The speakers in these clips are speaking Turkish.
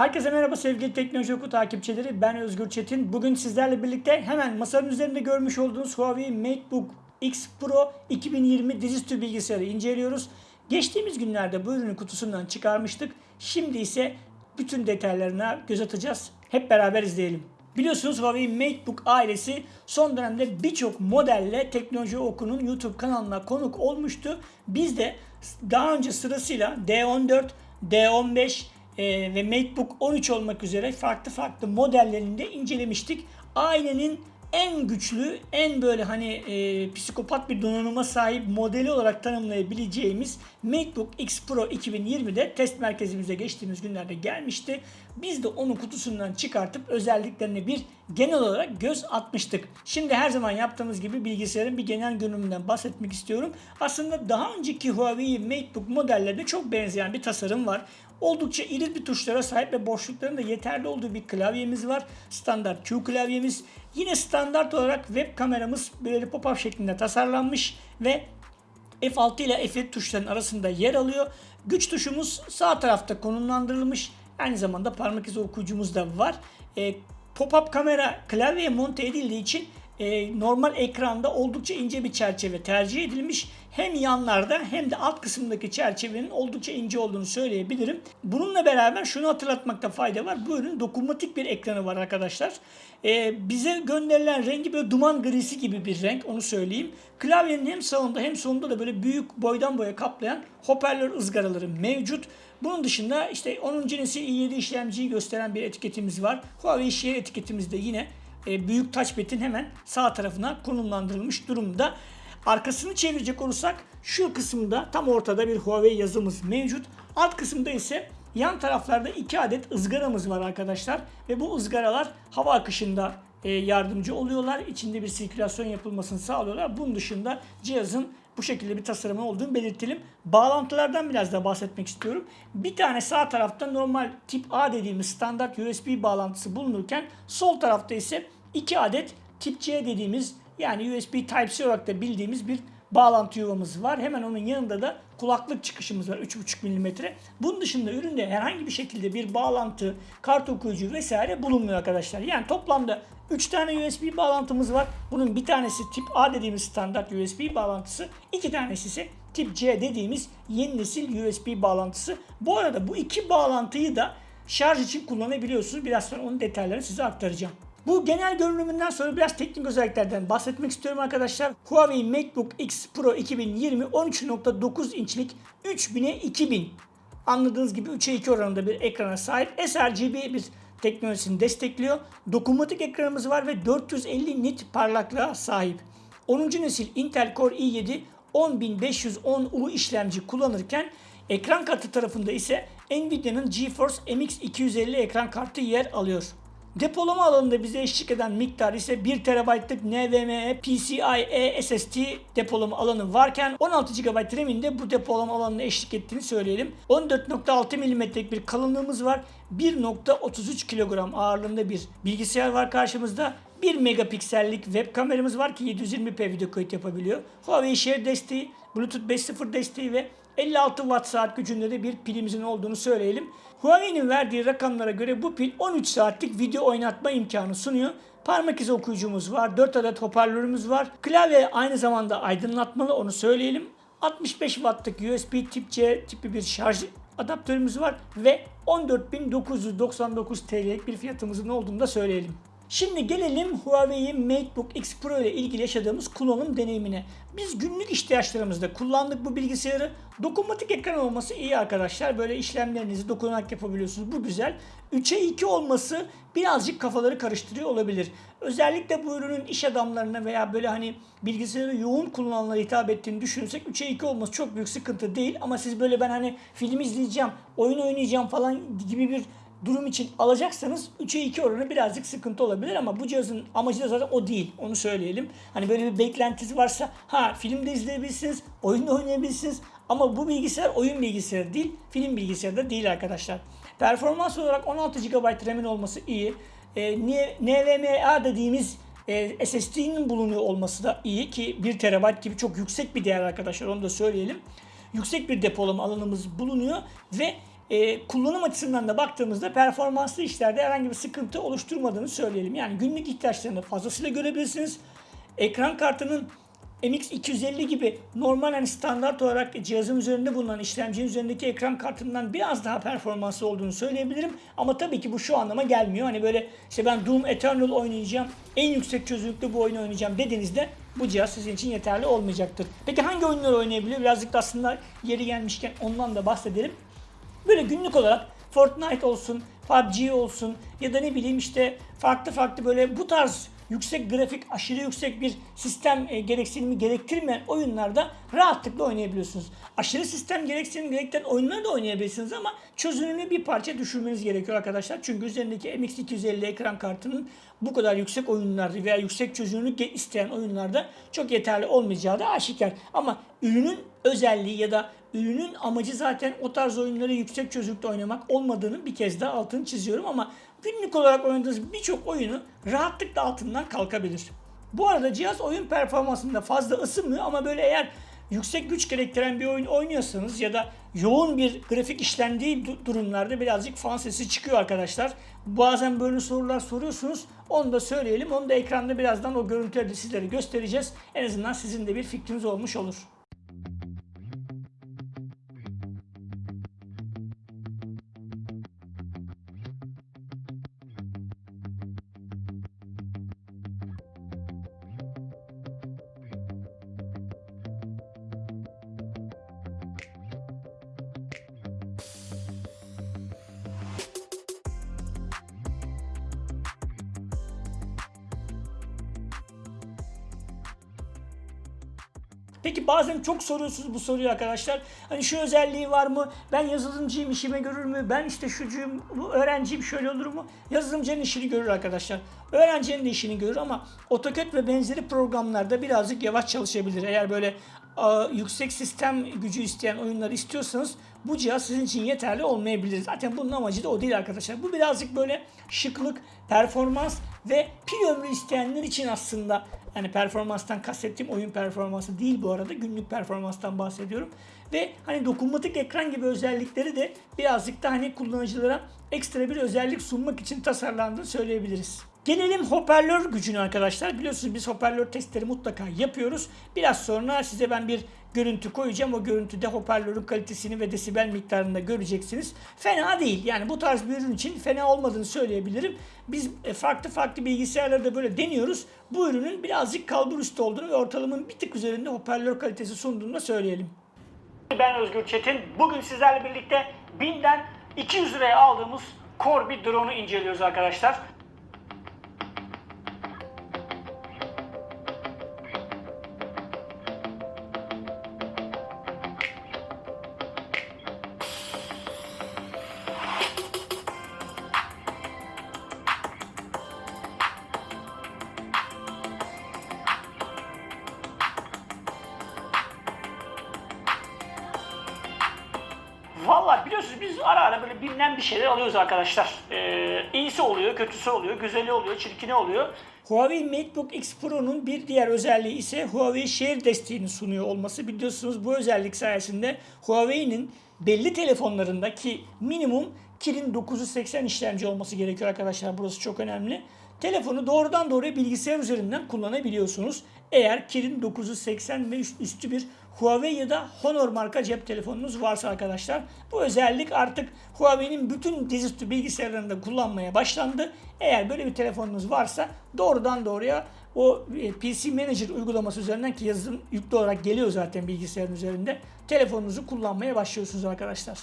Herkese merhaba sevgili Teknoloji Oku takipçileri. Ben Özgür Çetin. Bugün sizlerle birlikte hemen masanın üzerinde görmüş olduğunuz Huawei MateBook X Pro 2020 dizüstü bilgisayarı inceliyoruz. Geçtiğimiz günlerde bu ürünü kutusundan çıkarmıştık. Şimdi ise bütün detaylarına göz atacağız. Hep beraber izleyelim. Biliyorsunuz Huawei MateBook ailesi son dönemde birçok modelle Teknoloji Oku'nun YouTube kanalına konuk olmuştu. Biz de daha önce sırasıyla D14, D15 e, ve MateBook 13 olmak üzere farklı farklı modellerini de incelemiştik. Ailenin en güçlü, en böyle hani e, psikopat bir donanıma sahip modeli olarak tanımlayabileceğimiz MacBook X Pro 2020'de test merkezimize geçtiğimiz günlerde gelmişti. Biz de onu kutusundan çıkartıp özelliklerine bir genel olarak göz atmıştık. Şimdi her zaman yaptığımız gibi bilgisayarın bir genel görünümünden bahsetmek istiyorum. Aslında daha önceki Huawei MateBook modellerine çok benzeyen bir tasarım var. Oldukça iri bir tuşlara sahip ve boşlukların da yeterli olduğu bir klavyemiz var. Standart Q klavyemiz. Yine standart olarak web kameramız böyle pop-up şeklinde tasarlanmış ve F6 ile F7 tuşlarının arasında yer alıyor. Güç tuşumuz sağ tarafta konumlandırılmış. Aynı zamanda parmak izi okuyucumuz da var. E, pop-up kamera klavyeye monte edildiği için e, normal ekranda oldukça ince bir çerçeve tercih edilmiş. Hem yanlarda hem de alt kısımdaki çerçevenin oldukça ince olduğunu söyleyebilirim. Bununla beraber şunu hatırlatmakta fayda var. Bu ürün dokunmatik bir ekranı var arkadaşlar. E, bize gönderilen rengi böyle duman grisi gibi bir renk onu söyleyeyim. Klavyenin hem sağında hem solunda da böyle büyük boydan boya kaplayan hoparlör ızgaraları mevcut. Bunun dışında işte 10. nesil i7 işlemciyi gösteren bir etiketimiz var. Huawei Share etiketimiz de yine e, büyük touchpad'in hemen sağ tarafına konumlandırılmış durumda. Arkasını çevirecek olursak şu kısımda tam ortada bir Huawei yazımız mevcut. Alt kısımda ise yan taraflarda iki adet ızgaramız var arkadaşlar. Ve bu ızgaralar hava akışında e, yardımcı oluyorlar. İçinde bir sirkülasyon yapılmasını sağlıyorlar. Bunun dışında cihazın bu şekilde bir tasarımı olduğunu belirtelim. Bağlantılardan biraz da bahsetmek istiyorum. Bir tane sağ tarafta normal tip A dediğimiz standart USB bağlantısı bulunurken sol tarafta ise iki adet tip C dediğimiz yani USB Type-C olarak da bildiğimiz bir bağlantı yuvamız var. Hemen onun yanında da kulaklık çıkışımız var 3.5 mm. Bunun dışında üründe herhangi bir şekilde bir bağlantı, kart okuyucu vesaire bulunmuyor arkadaşlar. Yani toplamda 3 tane USB bağlantımız var. Bunun bir tanesi tip A dediğimiz standart USB bağlantısı. iki tanesi ise tip C dediğimiz yeni nesil USB bağlantısı. Bu arada bu iki bağlantıyı da şarj için kullanabiliyorsunuz. Biraz sonra onun detaylarını size aktaracağım. Bu genel görünümünden sonra biraz teknik özelliklerden bahsetmek istiyorum arkadaşlar. Huawei MateBook X Pro 2020 13.9 inçlik 3000'e 2000 anladığınız gibi 3'e 2 oranında bir ekrana sahip sRGB bir teknolojisini destekliyor. Dokunmatik ekranımız var ve 450 nit parlaklığa sahip. 10. nesil Intel Core i7 10510U işlemci kullanırken ekran kartı tarafında ise Nvidia'nın GeForce MX 250 ekran kartı yer alıyor. Depolama alanında bize eşlik eden miktar ise 1 TB'lık NVMe PCIe SSD depolama alanı varken 16 GB RAM'in de bu depolama alanına eşlik ettiğini söyleyelim. 14.6 mm'lik bir kalınlığımız var. 1.33 kilogram ağırlığında bir bilgisayar var karşımızda. 1 megapiksellik web kameramız var ki 720p video kayıt yapabiliyor. Huawei Share desteği, Bluetooth 5.0 desteği ve 56 watt saat gücünde de bir pilimizin olduğunu söyleyelim. Huawei'nin verdiği rakamlara göre bu pil 13 saatlik video oynatma imkanı sunuyor. Parmak izi okuyucumuz var, 4 adet hoparlörümüz var. Klavye aynı zamanda aydınlatmalı onu söyleyelim. 65 wattlık USB tip C tipi bir şarj adaptörümüz var ve 14.999 TL'lik bir fiyatımızın olduğunu da söyleyelim. Şimdi gelelim Huawei MateBook X Pro ile ilgili yaşadığımız kullanım deneyimine. Biz günlük ihtiyaçlarımızda kullandık bu bilgisayarı. Dokunmatik ekran olması iyi arkadaşlar. Böyle işlemlerinizi dokunarak yapabiliyorsunuz. Bu güzel. 3'e 2 olması birazcık kafaları karıştırıyor olabilir. Özellikle bu ürünün iş adamlarına veya böyle hani bilgisayarı yoğun kullananlara hitap ettiğini düşünürsek 3'e 2 olması çok büyük sıkıntı değil. Ama siz böyle ben hani film izleyeceğim, oyun oynayacağım falan gibi bir durum için alacaksanız 3'e 2 oranı birazcık sıkıntı olabilir ama bu cihazın amacı da zaten o değil. Onu söyleyelim. Hani böyle bir beklentisi varsa ha film de izleyebilirsiniz, oyun da oynayabilirsiniz ama bu bilgisayar oyun bilgisayarı değil, film bilgisayarı da değil arkadaşlar. Performans olarak 16 GB RAM'in olması iyi. E, NVMe dediğimiz e, SSD'nin bulunuyor olması da iyi ki 1 TB gibi çok yüksek bir değer arkadaşlar onu da söyleyelim. Yüksek bir depolama alanımız bulunuyor ve e, kullanım açısından da baktığımızda performanslı işlerde herhangi bir sıkıntı oluşturmadığını söyleyelim. Yani günlük ihtiyaçlarını fazlasıyla görebilirsiniz. Ekran kartının MX250 gibi normal yani standart olarak cihazın üzerinde bulunan işlemcinin üzerindeki ekran kartından biraz daha performanslı olduğunu söyleyebilirim. Ama tabii ki bu şu anlama gelmiyor. Hani böyle işte ben Doom Eternal oynayacağım, en yüksek çözünürlükte bu oyunu oynayacağım dediğinizde bu cihaz sizin için yeterli olmayacaktır. Peki hangi oyunları oynayabiliyor? Birazcık da aslında yeri gelmişken ondan da bahsedelim. Böyle günlük olarak Fortnite olsun, PUBG olsun ya da ne bileyim işte farklı farklı böyle bu tarz yüksek grafik, aşırı yüksek bir sistem e, gereksinimi gerektirmeyen oyunlarda rahatlıkla oynayabiliyorsunuz. Aşırı sistem gereksinimi gerektiren oyunları da oynayabilirsiniz ama çözünürlüğü bir parça düşürmeniz gerekiyor arkadaşlar. Çünkü üzerindeki MX250 ekran kartının bu kadar yüksek oyunlarda veya yüksek çözünürlük isteyen oyunlarda çok yeterli olmayacağı da aşikar. Ama ürünün özelliği ya da ürünün amacı zaten o tarz oyunları yüksek çözünürlükte oynamak olmadığını bir kez daha altını çiziyorum ama günlük olarak oynadığınız birçok oyunu rahatlıkla altından kalkabilir. Bu arada cihaz oyun performansında fazla ısınmıyor ama böyle eğer yüksek güç gerektiren bir oyun oynuyorsanız ya da yoğun bir grafik işlendiği durumlarda birazcık fan sesi çıkıyor arkadaşlar. Bazen böyle sorular soruyorsunuz. Onu da söyleyelim. Onu da ekranda birazdan o görüntüleri sizlere göstereceğiz. En azından sizin de bir fikriniz olmuş olur. Peki bazen çok soruyorsunuz bu soruyu arkadaşlar. Hani şu özelliği var mı? Ben yazılımcıyım işime görür mü? Ben işte şucuyum, bu öğrenciyim şöyle olur mu? Yazılımcının işini görür arkadaşlar. Öğrencinin de işini görür ama AutoCAD ve benzeri programlarda birazcık yavaş çalışabilir. Eğer böyle a, yüksek sistem gücü isteyen oyunlar istiyorsanız bu cihaz sizin için yeterli olmayabilir. Zaten bunun amacı da o değil arkadaşlar. Bu birazcık böyle şıklık, performans ve pil ömrü isteyenler için aslında yani performanstan kastettiğim oyun performansı değil bu arada. Günlük performanstan bahsediyorum. Ve hani dokunmatik ekran gibi özellikleri de birazcık da hani kullanıcılara ekstra bir özellik sunmak için tasarlandığını söyleyebiliriz. Gelelim hoparlör gücüne arkadaşlar. Biliyorsunuz biz hoparlör testleri mutlaka yapıyoruz. Biraz sonra size ben bir görüntü koyacağım. O görüntüde hoparlörün kalitesini ve desibel miktarını da göreceksiniz. Fena değil. Yani bu tarz bir ürün için fena olmadığını söyleyebilirim. Biz e, farklı farklı bilgisayarlarda böyle deniyoruz. Bu ürünün birazcık kalbur üstü olduğunu ve ortalamanın bir tık üzerinde hoparlör kalitesi sunduğunu da söyleyelim. Ben Özgür Çetin. Bugün sizlerle birlikte 1000'den 200 liraya aldığımız Core bir drone'u inceliyoruz arkadaşlar. Ara ara böyle bilinen bir şeyler alıyoruz arkadaşlar. Ee, iyisi oluyor, kötüsü oluyor, güzeli oluyor, çirkini oluyor. Huawei MateBook X Pro'nun bir diğer özelliği ise Huawei Share desteğini sunuyor olması. Biliyorsunuz bu özellik sayesinde Huawei'nin belli telefonlarındaki minimum Kirin 980 işlemci olması gerekiyor arkadaşlar. Burası çok önemli. Telefonu doğrudan doğruya bilgisayar üzerinden kullanabiliyorsunuz. Eğer Kirin 980 ve üstü bir Huawei ya da Honor marka cep telefonunuz varsa arkadaşlar bu özellik artık Huawei'nin bütün dizüstü bilgisayarlarında kullanmaya başlandı. Eğer böyle bir telefonunuz varsa doğrudan doğruya o e, PC Manager uygulaması üzerinden ki yazılım yüklü olarak geliyor zaten bilgisayarın üzerinde telefonunuzu kullanmaya başlıyorsunuz arkadaşlar.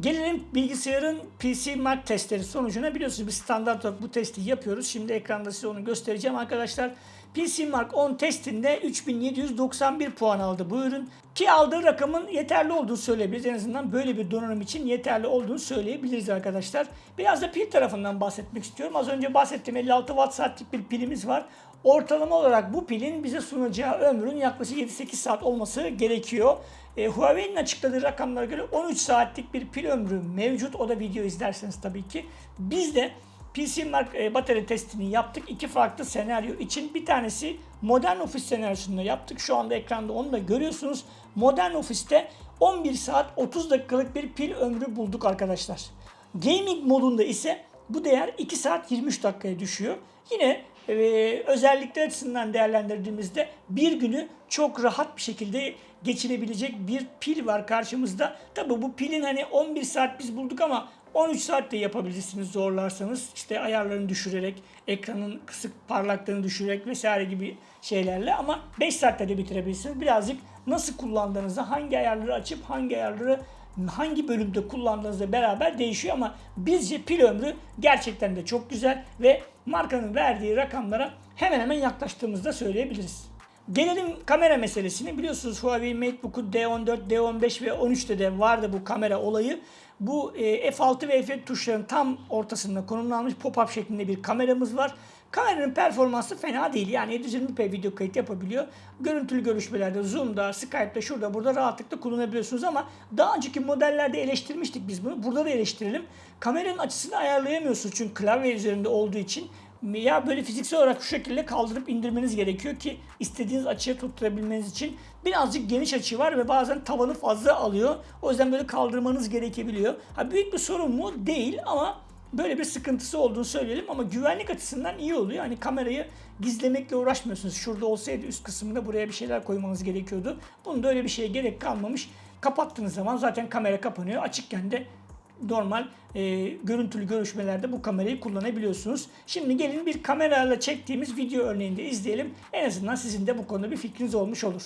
Gelelim bilgisayarın PC Mark testleri sonucuna biliyorsunuz biz standart olarak bu testi yapıyoruz. Şimdi ekranda size onu göstereceğim arkadaşlar. PC Mark 10 testinde 3791 puan aldı bu ürün. Ki aldığı rakamın yeterli olduğunu söyleyebiliriz. En azından böyle bir donanım için yeterli olduğunu söyleyebiliriz arkadaşlar. Biraz da pil tarafından bahsetmek istiyorum. Az önce bahsettiğim 56 watt saatlik bir pilimiz var. Ortalama olarak bu pilin bize sunacağı ömrün yaklaşık 7-8 saat olması gerekiyor. E, Huawei'nin açıkladığı rakamlara göre 13 saatlik bir pil ömrü mevcut. O da video izlerseniz tabii ki. Biz de PC Mark e, batarya testini yaptık. İki farklı senaryo için. Bir tanesi modern ofis senaryosunda yaptık. Şu anda ekranda onu da görüyorsunuz. Modern ofiste 11 saat 30 dakikalık bir pil ömrü bulduk arkadaşlar. Gaming modunda ise bu değer 2 saat 23 dakikaya düşüyor. Yine e, özellikler açısından değerlendirdiğimizde bir günü çok rahat bir şekilde geçirebilecek bir pil var karşımızda. Tabi bu pilin hani 11 saat biz bulduk ama 13 saat de yapabilirsiniz zorlarsanız. İşte ayarlarını düşürerek, ekranın kısık parlaklığını düşürerek vesaire gibi şeylerle ama 5 saatte de bitirebilirsiniz. Birazcık nasıl kullandığınızda, hangi ayarları açıp hangi ayarları hangi bölümde kullandığınızla beraber değişiyor ama bizce pil ömrü gerçekten de çok güzel ve markanın verdiği rakamlara hemen hemen yaklaştığımızda söyleyebiliriz. Gelelim kamera meselesine. Biliyorsunuz Huawei MateBook'u D14, D15 ve 13'te de vardı bu kamera olayı. Bu e, F6 ve F7 tuşlarının tam ortasında konumlanmış pop-up şeklinde bir kameramız var. Kameranın performansı fena değil. Yani 720p video kayıt yapabiliyor. Görüntülü görüşmelerde, Zoom'da, Skype'da, şurada burada rahatlıkla kullanabiliyorsunuz ama daha önceki modellerde eleştirmiştik biz bunu. Burada da eleştirelim. Kameranın açısını ayarlayamıyorsunuz çünkü klavye üzerinde olduğu için ya böyle fiziksel olarak şu şekilde kaldırıp indirmeniz gerekiyor ki istediğiniz açıya tutturabilmeniz için birazcık geniş açı var ve bazen tavanı fazla alıyor. O yüzden böyle kaldırmanız gerekebiliyor. Ha, büyük bir sorun mu? Değil ama böyle bir sıkıntısı olduğunu söyleyelim ama güvenlik açısından iyi oluyor. Hani kamerayı gizlemekle uğraşmıyorsunuz. Şurada olsaydı üst kısmında buraya bir şeyler koymanız gerekiyordu. Bunda öyle bir şeye gerek kalmamış. Kapattığınız zaman zaten kamera kapanıyor. Açıkken de normal e, görüntülü görüşmelerde bu kamerayı kullanabiliyorsunuz. Şimdi gelin bir kamerayla çektiğimiz video örneğini de izleyelim. En azından sizin de bu konuda bir fikriniz olmuş olur.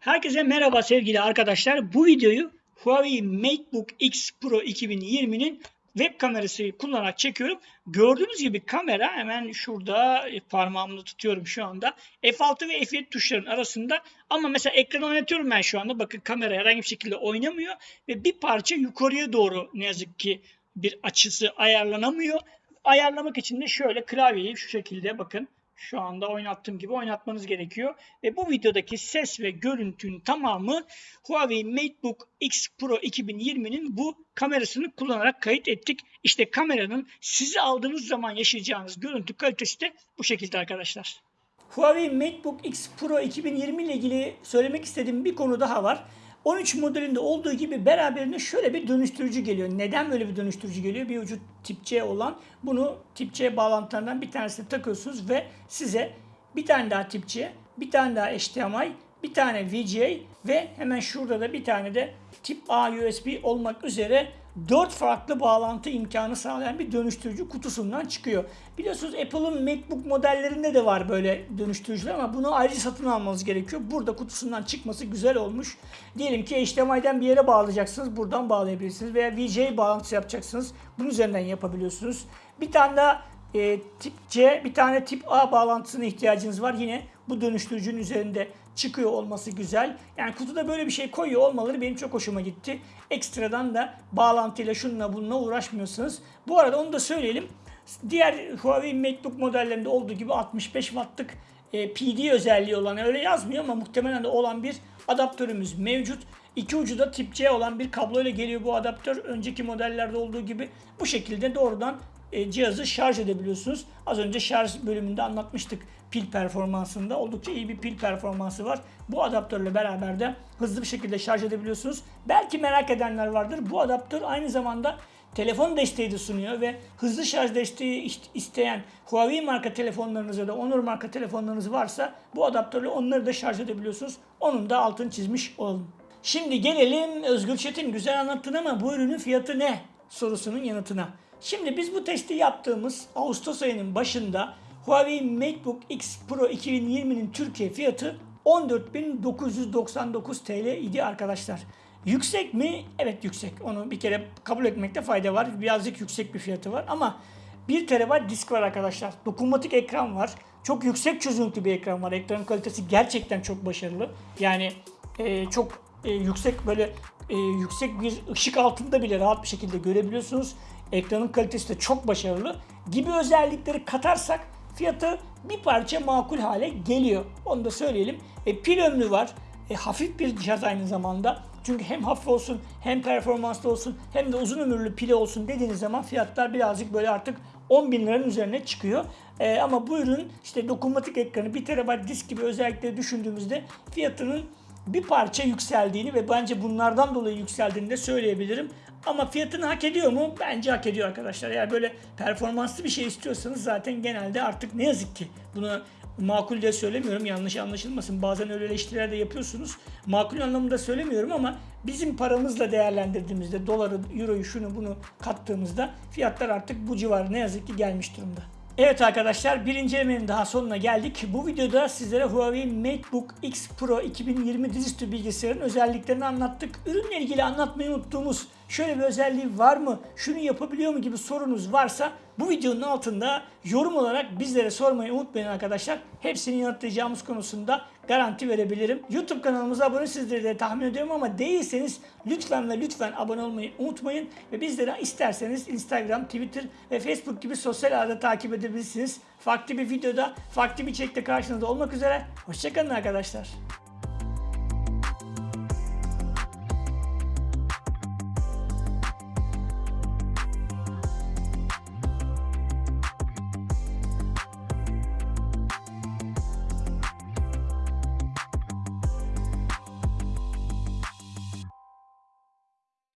Herkese merhaba sevgili arkadaşlar. Bu videoyu Huawei MateBook X Pro 2020'nin web kamerası kullanarak çekiyorum. Gördüğünüz gibi kamera hemen şurada e, parmağımla tutuyorum şu anda. F6 ve F7 tuşların arasında ama mesela ekranı oynatıyorum ben şu anda. Bakın kamera herhangi bir şekilde oynamıyor ve bir parça yukarıya doğru ne yazık ki bir açısı ayarlanamıyor. Ayarlamak için de şöyle klavyeyi şu şekilde bakın şu anda oynattığım gibi oynatmanız gerekiyor. Ve bu videodaki ses ve görüntünün tamamı Huawei MateBook X Pro 2020'nin bu kamerasını kullanarak kayıt ettik. İşte kameranın sizi aldığınız zaman yaşayacağınız görüntü kalitesi de bu şekilde arkadaşlar. Huawei MateBook X Pro 2020 ile ilgili söylemek istediğim bir konu daha var. 13 modelinde olduğu gibi beraberinde şöyle bir dönüştürücü geliyor. Neden böyle bir dönüştürücü geliyor? Bir ucu tip C olan bunu tip C bağlantılarından bir tanesine takıyorsunuz ve size bir tane daha tip C, bir tane daha HDMI, bir tane VGA ve hemen şurada da bir tane de tip A USB olmak üzere 4 farklı bağlantı imkanı sağlayan bir dönüştürücü kutusundan çıkıyor. Biliyorsunuz Apple'ın MacBook modellerinde de var böyle dönüştürücüler ama bunu ayrıca satın almanız gerekiyor. Burada kutusundan çıkması güzel olmuş. Diyelim ki HDMI'den bir yere bağlayacaksınız. Buradan bağlayabilirsiniz. Veya VGA bağlantısı yapacaksınız. Bunun üzerinden yapabiliyorsunuz. Bir tane daha e, tip C, bir tane tip A bağlantısına ihtiyacınız var. Yine bu dönüştürücünün üzerinde çıkıyor olması güzel. Yani kutuda böyle bir şey koyuyor olmaları benim çok hoşuma gitti. Ekstradan da bağlantıyla şununla bununla uğraşmıyorsunuz. Bu arada onu da söyleyelim. Diğer Huawei MacBook modellerinde olduğu gibi 65 wattlık e, PD özelliği olan öyle yazmıyor ama muhtemelen de olan bir adaptörümüz mevcut. İki ucu da tip C olan bir kablo ile geliyor bu adaptör. Önceki modellerde olduğu gibi bu şekilde doğrudan e, cihazı şarj edebiliyorsunuz. Az önce şarj bölümünde anlatmıştık pil performansında. Oldukça iyi bir pil performansı var. Bu adaptörle beraber de hızlı bir şekilde şarj edebiliyorsunuz. Belki merak edenler vardır. Bu adaptör aynı zamanda telefon desteği de sunuyor ve hızlı şarj desteği isteyen Huawei marka telefonlarınız ya da Honor marka telefonlarınız varsa bu adaptörle onları da şarj edebiliyorsunuz. Onun da altını çizmiş olalım. Şimdi gelelim Özgür Çetin güzel anlattın ama bu ürünün fiyatı ne sorusunun yanıtına. Şimdi biz bu testi yaptığımız Ağustos ayının başında Huawei MateBook X Pro 2020'nin Türkiye fiyatı 14.999 TL idi arkadaşlar. Yüksek mi? Evet yüksek. Onu bir kere kabul etmekte fayda var. Birazcık yüksek bir fiyatı var ama 1 TB disk var arkadaşlar. Dokunmatik ekran var. Çok yüksek çözünürlüklü bir ekran var. Ekran kalitesi gerçekten çok başarılı. Yani e, çok e, yüksek böyle e, yüksek bir ışık altında bile rahat bir şekilde görebiliyorsunuz. Ekranın kalitesi de çok başarılı. Gibi özellikleri katarsak fiyatı bir parça makul hale geliyor. Onu da söyleyelim. E, pil ömrü var. E, hafif bir cihaz aynı zamanda. Çünkü hem hafif olsun hem performanslı olsun hem de uzun ömürlü pili olsun dediğiniz zaman fiyatlar birazcık böyle artık 10 bin liranın üzerine çıkıyor. E, ama bu ürün işte dokunmatik ekranı 1 TB disk gibi özellikleri düşündüğümüzde fiyatının bir parça yükseldiğini ve bence bunlardan dolayı yükseldiğini de söyleyebilirim. Ama fiyatını hak ediyor mu? Bence hak ediyor arkadaşlar. Eğer böyle performanslı bir şey istiyorsanız zaten genelde artık ne yazık ki bunu makul de söylemiyorum yanlış anlaşılmasın. Bazen öyle eleştiriler de yapıyorsunuz. Makul anlamında söylemiyorum ama bizim paramızla değerlendirdiğimizde doları, euroyu, şunu bunu kattığımızda fiyatlar artık bu civarı ne yazık ki gelmiş durumda. Evet arkadaşlar bir incelemenin daha sonuna geldik. Bu videoda sizlere Huawei MateBook X Pro 2020 dizüstü bilgisayarın özelliklerini anlattık. Ürünle ilgili anlatmayı unuttuğumuz şöyle bir özelliği var mı, şunu yapabiliyor mu gibi sorunuz varsa bu videonun altında yorum olarak bizlere sormayı unutmayın arkadaşlar. Hepsini yanıtlayacağımız konusunda garanti verebilirim. YouTube kanalımıza abone sizleri de tahmin ediyorum ama değilseniz lütfen ve lütfen abone olmayı unutmayın. Ve bizleri isterseniz Instagram, Twitter ve Facebook gibi sosyal ağda takip edebilirsiniz. Farklı bir videoda, farklı bir içerikte karşınızda olmak üzere. Hoşçakalın arkadaşlar.